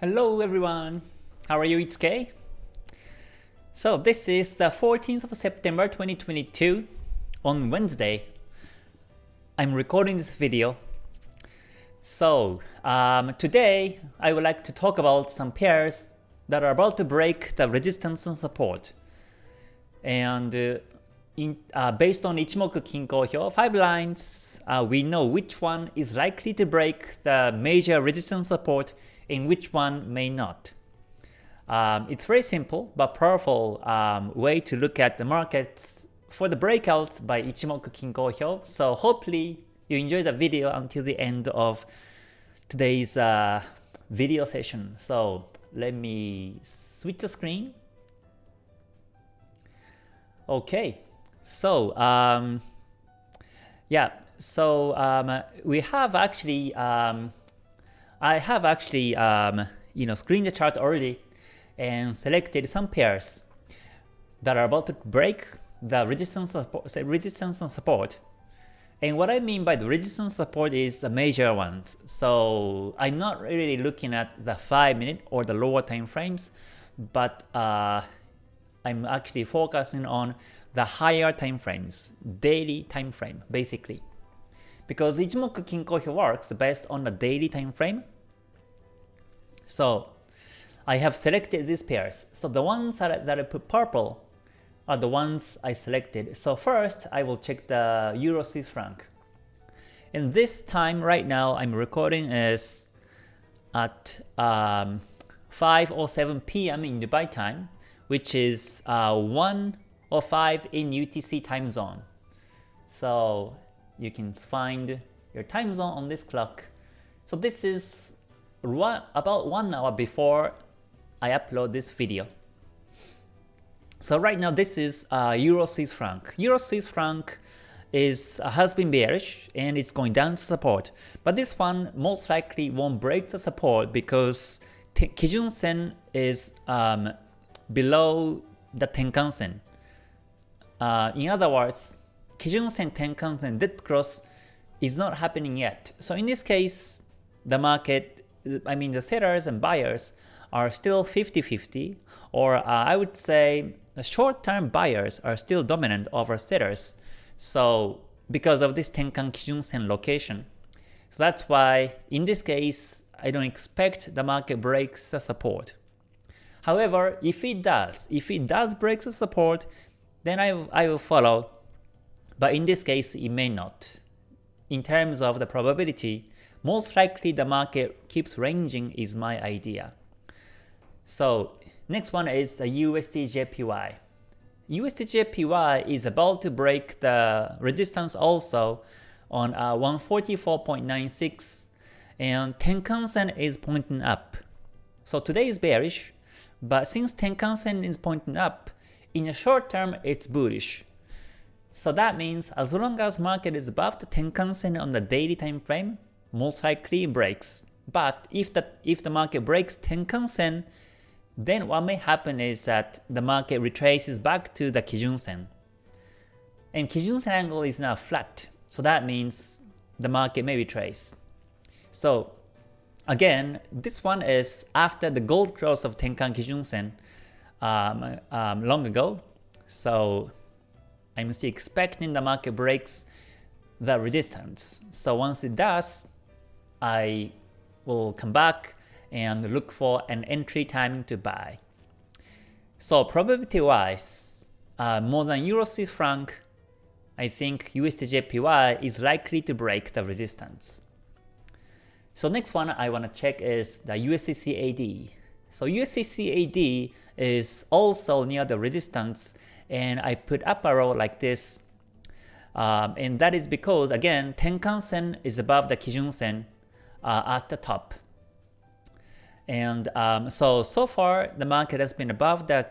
Hello everyone, how are you? It's Kay. So this is the 14th of September 2022 on Wednesday. I'm recording this video. So um, today I would like to talk about some pairs that are about to break the resistance and support. And uh, in, uh, based on Ichimoku Kinko Hyo, 5 lines, uh, we know which one is likely to break the major resistance support and which one may not. Um, it's very simple but powerful um, way to look at the markets for the breakouts by Ichimoku Kinko Hyo. So hopefully you enjoy the video until the end of today's uh, video session. So let me switch the screen. Okay, so um, yeah, so um, we have actually um, I have actually um, you know screened the chart already and selected some pairs that are about to break the resistance resistance and support. And what I mean by the resistance support is the major ones. So I'm not really looking at the 5 minute or the lower time frames, but uh, I'm actually focusing on the higher time frames, daily time frame basically because Ichimoku Kinko Hyo works based on the daily time frame. So I have selected these pairs. So the ones that I, that I put purple are the ones I selected. So first I will check the Euro Swiss franc. And this time right now I'm recording is at um, 5 or 7 p.m. in Dubai time, which is uh, 1 or 5 in UTC time zone. So you can find your time zone on this clock. So this is about one hour before I upload this video. So right now this is uh, Euro Swiss franc. Euro Swiss franc is uh, has been bearish and it's going down to support. But this one most likely won't break the support because Kijun Sen is um, below the Tenkan Sen. Uh, in other words, Kijun Sen Tenkan Sen dead cross is not happening yet. So in this case, the market, I mean the sellers and buyers are still 50-50 or uh, I would say short-term buyers are still dominant over sellers. So because of this Tenkan Kijun Sen location. So that's why in this case, I don't expect the market breaks the support. However, if it does, if it does break the support, then I, I will follow but in this case it may not. In terms of the probability, most likely the market keeps ranging is my idea. So next one is the USD-JPY. USD-JPY is about to break the resistance also on uh, 144.96 and Tenkan-sen is pointing up. So today is bearish, but since Tenkan-sen is pointing up, in the short term it's bullish. So that means as long as market is above the Tenkan-sen on the daily time frame, most likely it breaks. But if the if the market breaks Tenkan-sen, then what may happen is that the market retraces back to the Kijun-sen. And Kijun-sen angle is now flat, so that means the market may retrace. So again, this one is after the gold cross of Tenkan Kijun-sen um, um, long ago. So I'm still expecting the market breaks the resistance. So once it does, I will come back and look for an entry timing to buy. So probability wise, uh, more than Euro Swiss franc, I think USDJPY is likely to break the resistance. So next one I want to check is the USDCAD. So USDCAD is also near the resistance and I put up arrow like this. Um, and that is because again Tenkan Sen is above the Kijun Sen uh, at the top. And um, so so far the market has been above the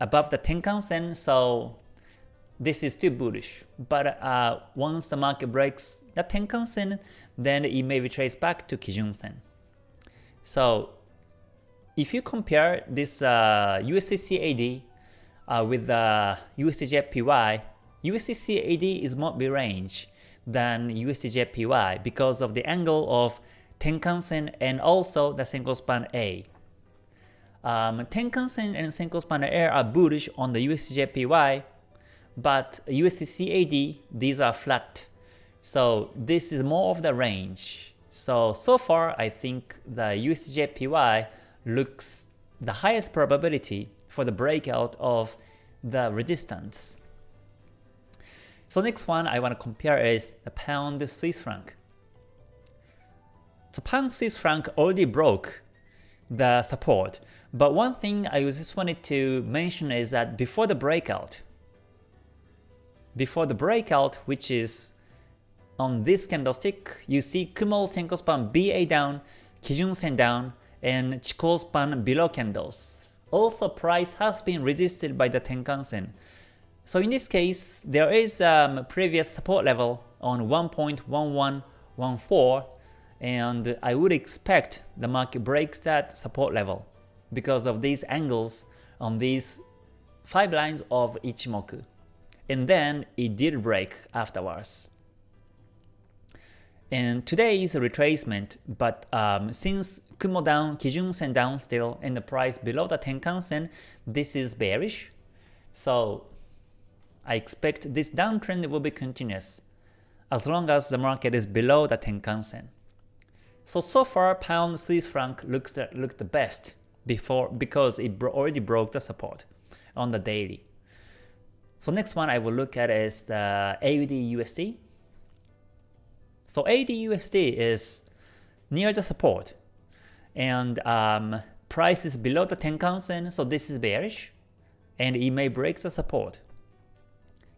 above the Tenkan Sen, so this is still bullish. But uh, once the market breaks the Tenkan Sen, then it may retrace back to Kijun Sen. So if you compare this uh, USDCAD uh, with the USDJPY, USDCAD is more be range than USDJPY because of the angle of Tenkan-sen and also the Senko Span A. Um, Tenkan Sen and Senko Span A are bullish on the USDJPY, but USD these are flat. So this is more of the range. So, so far I think the USDJPY looks the highest probability for the breakout of the resistance. So next one I want to compare is the pound Swiss franc. So pound Swiss franc already broke the support, but one thing I just wanted to mention is that before the breakout, before the breakout, which is on this candlestick, you see Kumo Senko span BA down, Kijun Sen down, and Chikou span below candles. Also, price has been resisted by the Tenkan Sen. So in this case, there is a um, previous support level on 1.1114 and I would expect the market breaks that support level because of these angles on these 5 lines of Ichimoku and then it did break afterwards. And today is a retracement, but um, since Kumo down, Kijun Sen down still, and the price below the Tenkan Sen, this is bearish. So I expect this downtrend will be continuous as long as the market is below the Tenkan Sen. So so far, pound Swiss franc looks the, looked the best before because it bro already broke the support on the daily. So next one I will look at is the AUD USD. So AUD USD is near the support and um, price is below the Tenkan Sen, so this is bearish and it may break the support.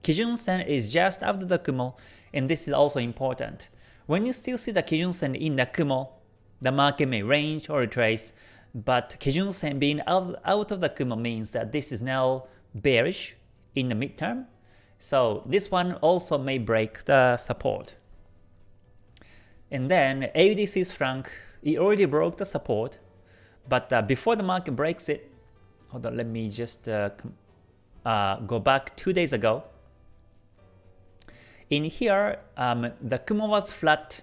Kijun Sen is just after the Kumo and this is also important. When you still see the Kijun Sen in the Kumo, the market may range or retrace, but Kijun Sen being out, out of the Kumo means that this is now bearish in the midterm. So this one also may break the support. And then AUD Swiss franc, it already broke the support, but uh, before the market breaks it, hold on, let me just uh, uh, go back two days ago. In here, um, the Kumo was flat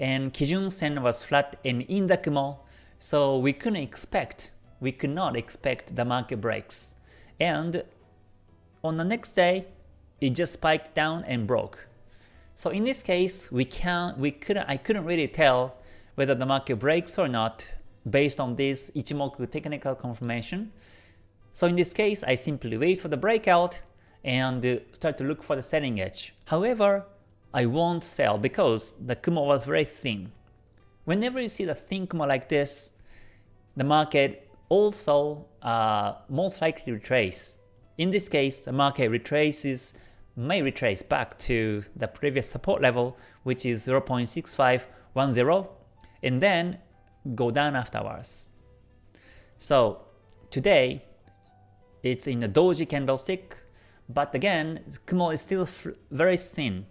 and Kijun Sen was flat and in the Kumo, so we couldn't expect, we could not expect the market breaks. And on the next day, it just spiked down and broke. So in this case, we can we couldn't I couldn't really tell whether the market breaks or not based on this Ichimoku technical confirmation. So in this case, I simply wait for the breakout and start to look for the selling edge. However, I won't sell because the Kumo was very thin. Whenever you see the thin Kumo like this, the market also uh, most likely retrace in this case, the market retraces may retrace back to the previous support level, which is 0.6510, and then go down afterwards. So today, it's in a doji candlestick, but again, Kumo is still very thin.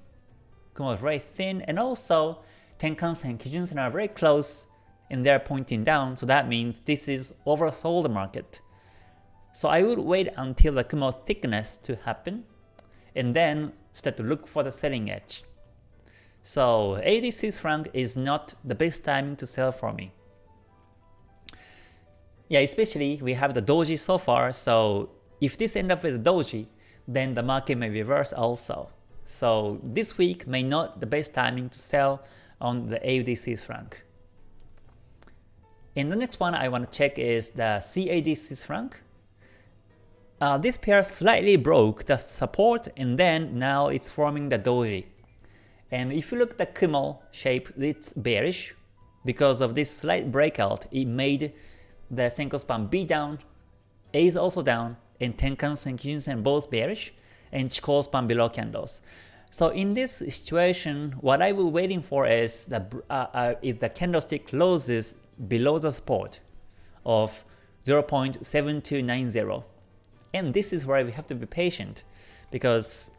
Kumo is very thin, and also Tenkan-sen and Kijun-sen are very close, and they're pointing down, so that means this is oversold market. So I would wait until the Kumo thickness to happen and then start to look for the selling edge. So AUD Swiss franc is not the best timing to sell for me. Yeah, especially we have the doji so far, so if this end up with a doji, then the market may reverse also. So this week may not the best timing to sell on the AUD Swiss franc. And the next one I want to check is the CAD Swiss franc. Uh, this pair slightly broke the support and then now it's forming the doji. And if you look at the Kumo shape, it's bearish. Because of this slight breakout, it made the Senko span B down, A is also down, and Tenkan Sen Kijun Sen both bearish, and Chikou span below candles. So in this situation, what I will waiting for is the uh, uh, if the candlestick closes below the support of 0.7290 and this is where we have to be patient because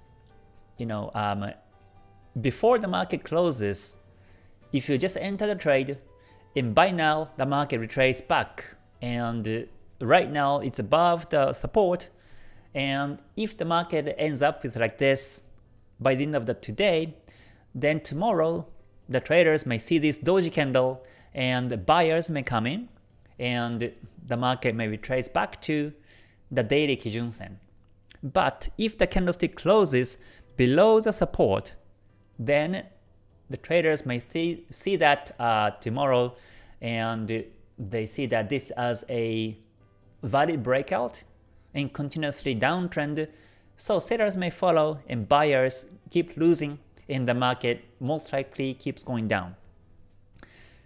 you know um, before the market closes, if you just enter the trade, and by now the market retraces back. And right now it's above the support. And if the market ends up with like this by the end of the today, then tomorrow the traders may see this doji candle and buyers may come in and the market may retrace back to the daily Kijun Sen. But if the candlestick closes below the support, then the traders may see, see that uh, tomorrow and they see that this as a valid breakout and continuously downtrend. So sellers may follow and buyers keep losing and the market most likely keeps going down.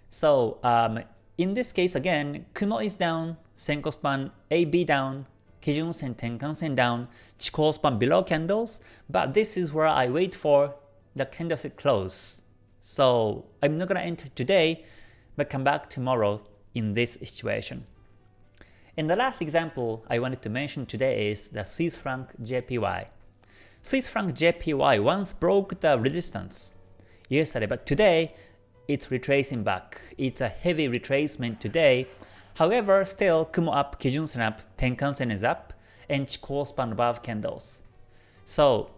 So um, in this case again, Kumo is down, Senko span AB down, Kijun Sen Tenkan Sen down, Chikou span below candles, but this is where I wait for the candlestick close. So I'm not gonna enter today, but come back tomorrow in this situation. And the last example I wanted to mention today is the Swiss franc JPY. Swiss franc JPY once broke the resistance yesterday, but today it's retracing back. It's a heavy retracement today. However, still Kumo up, Kijun Sen up, Tenkan Sen is up, and Chikou span above candles. So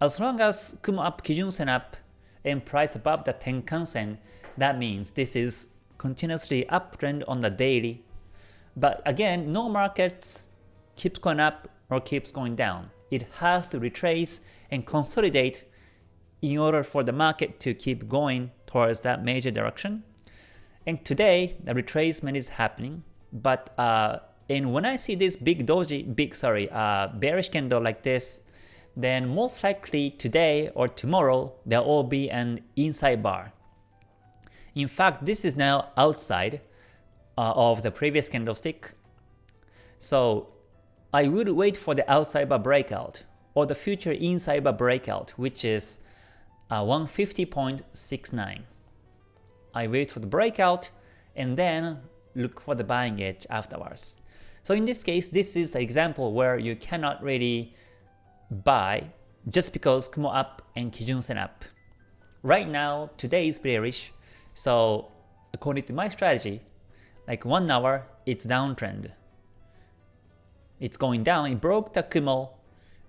as long as Kumo up, Kijun Sen up, and price above the Tenkan Sen, that means this is continuously uptrend on the daily. But again, no markets keeps going up or keeps going down. It has to retrace and consolidate in order for the market to keep going towards that major direction. And today, the retracement is happening, but uh, and when I see this big doji, big sorry, uh, bearish candle like this, then most likely today or tomorrow there will be an inside bar. In fact, this is now outside uh, of the previous candlestick. So I would wait for the outside bar breakout or the future inside bar breakout, which is uh, 150.69. I wait for the breakout and then look for the buying edge afterwards. So in this case, this is an example where you cannot really buy just because Kumo up and Kijun Sen up. Right now, today is bearish, so according to my strategy, like 1 hour, it's downtrend. It's going down, it broke the Kumo,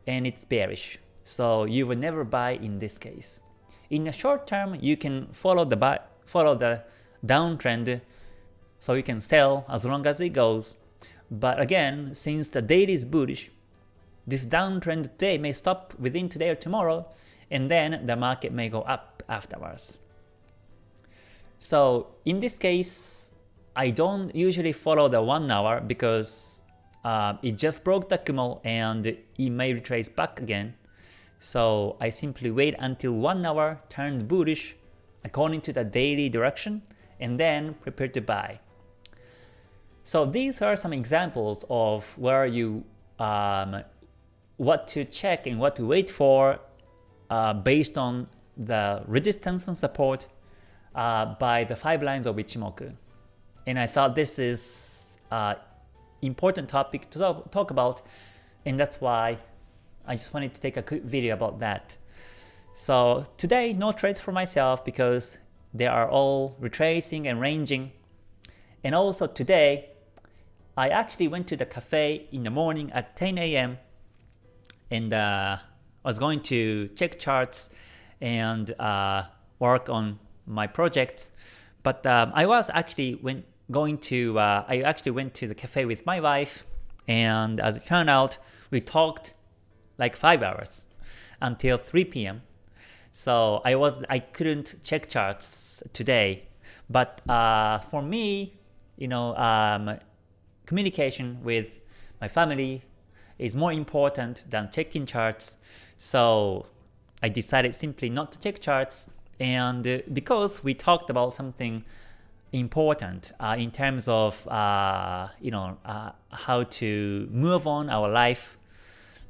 and it's bearish. So you will never buy in this case. In the short term, you can follow the buy, follow the downtrend, so you can sell as long as it goes. But again, since the daily is bullish, this downtrend today may stop within today or tomorrow, and then the market may go up afterwards. So in this case, I don't usually follow the 1 hour because uh, it just broke the Kumo and it may retrace back again. So I simply wait until 1 hour turned bullish according to the daily direction and then prepare to buy. So these are some examples of where you um, what to check and what to wait for uh, based on the resistance and support uh, by the five lines of Ichimoku. And I thought this is uh, important topic to talk, about and that's why I just wanted to take a quick video about that. So today no trades for myself because they are all retracing and ranging. And also today I actually went to the cafe in the morning at 10 a.m and uh, I was going to check charts and uh, work on my projects. But um, I was actually went going to uh, I actually went to the cafe with my wife, and as it turned out, we talked like five hours until 3 p.m. So I was I couldn't check charts today, but uh, for me, you know, um, communication with my family, is more important than checking charts. So I decided simply not to check charts and uh, because we talked about something important uh, in terms of uh, you know uh, how to move on our life,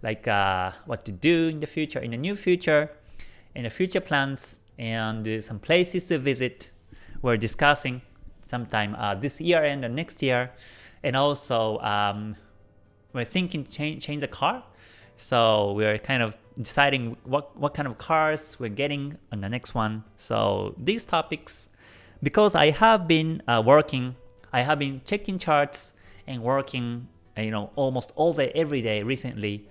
like uh, what to do in the future, in the new future, the future plans, and uh, some places to visit. We're discussing sometime this year and the next year, and also um, we're thinking change, change the car. So we're kind of deciding what, what kind of cars we're getting on the next one. So these topics, because I have been uh, working, I have been checking charts and working you know almost all day every day recently.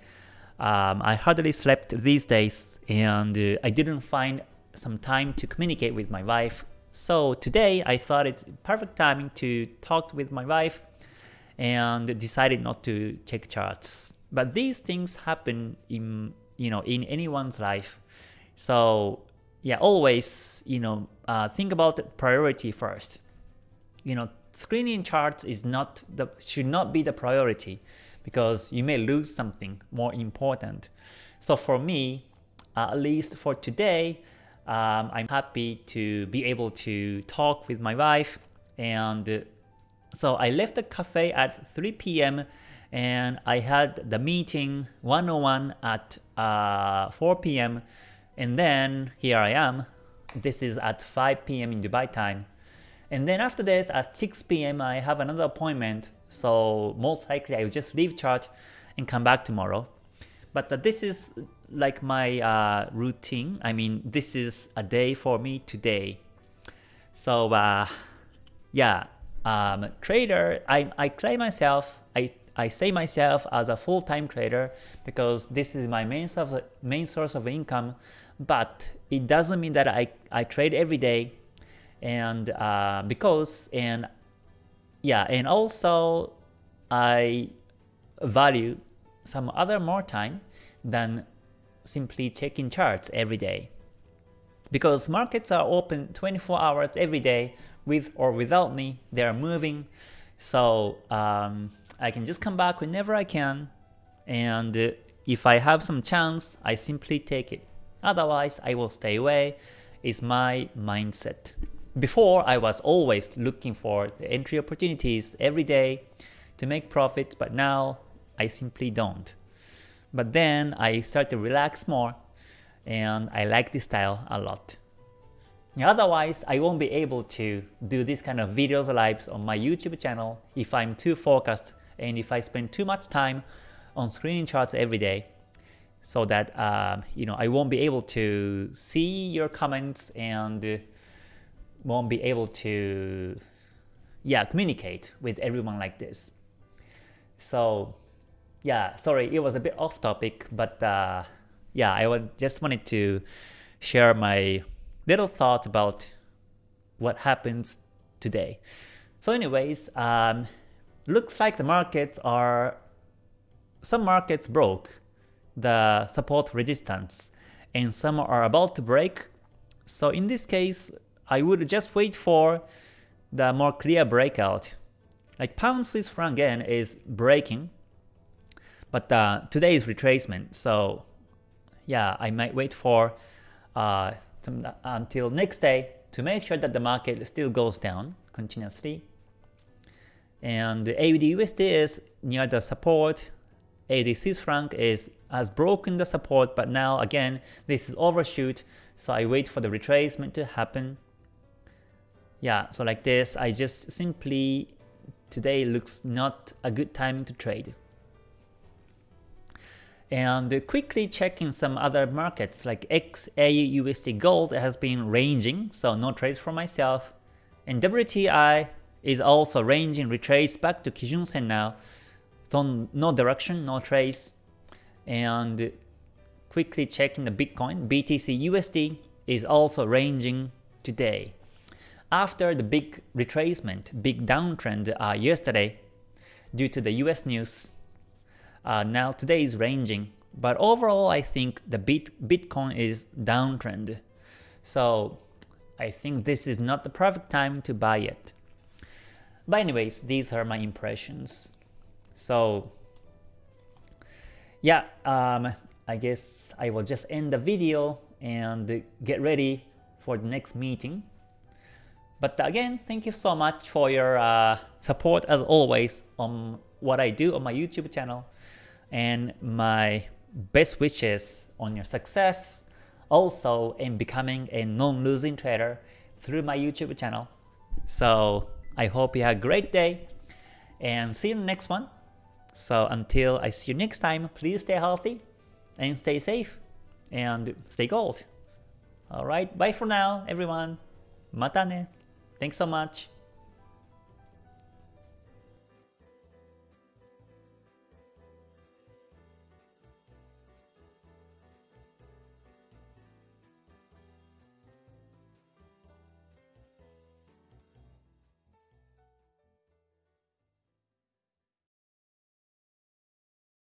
Um, I hardly slept these days and uh, I didn't find some time to communicate with my wife. So today I thought it's perfect timing to talk with my wife and decided not to check charts. But these things happen in you know in anyone's life. So yeah, always you know uh, think about priority first. You know, screening charts is not the should not be the priority because you may lose something more important. So for me, uh, at least for today, um, I'm happy to be able to talk with my wife and so I left the cafe at 3 p.m. and I had the meeting 101 at uh, 4 p.m. and then here I am. This is at 5 p.m. in Dubai time. And then after this at 6 p.m. I have another appointment so most likely I will just leave chart and come back tomorrow. But uh, this is like my uh, routine. I mean this is a day for me today. So uh, yeah, um, trader, I, I claim myself, I, I say myself as a full-time trader because this is my main source, main source of income, but it doesn't mean that I, I trade every day and uh, because, and yeah, and also I value some other more time than simply checking charts every day. Because markets are open 24 hours every day with or without me, they are moving. So um, I can just come back whenever I can. And if I have some chance, I simply take it. Otherwise, I will stay away. It's my mindset. Before, I was always looking for the entry opportunities every day to make profits, but now I simply don't. But then I start to relax more and I like this style a lot. Otherwise, I won't be able to do this kind of videos lives on my YouTube channel if I'm too focused and if I spend too much time on screening charts every day so that uh, you know I won't be able to see your comments and won't be able to yeah communicate with everyone like this. So yeah, sorry, it was a bit off topic, but uh, yeah, I would just wanted to share my little thoughts about what happens today. So anyways, um, looks like the markets are, some markets broke the support resistance and some are about to break. So in this case, I would just wait for the more clear breakout. Like pound Swiss franc yen is breaking, but uh, today is retracement. So yeah, I might wait for uh, until next day to make sure that the market still goes down continuously. And AUD USD is near the support. AUD Swiss franc is has broken the support, but now again this is overshoot, so I wait for the retracement to happen. Yeah, so like this, I just simply today looks not a good timing to trade and quickly checking some other markets like XAU USD Gold has been ranging, so no trades for myself. And WTI is also ranging, retrace back to Kijun Sen now, so no direction, no trace. And quickly checking the Bitcoin, BTC USD is also ranging today. After the big retracement, big downtrend uh, yesterday due to the US news, uh, now today is ranging, but overall I think the bit Bitcoin is downtrend. So I think this is not the perfect time to buy it. But anyways, these are my impressions. So yeah, um, I guess I will just end the video and get ready for the next meeting. But again, thank you so much for your uh, support as always on what I do on my YouTube channel and my best wishes on your success also in becoming a non-losing trader through my YouTube channel. So I hope you have a great day and see you in the next one. So until I see you next time, please stay healthy and stay safe and stay gold. Alright, bye for now everyone. Mata ne. Thanks so much.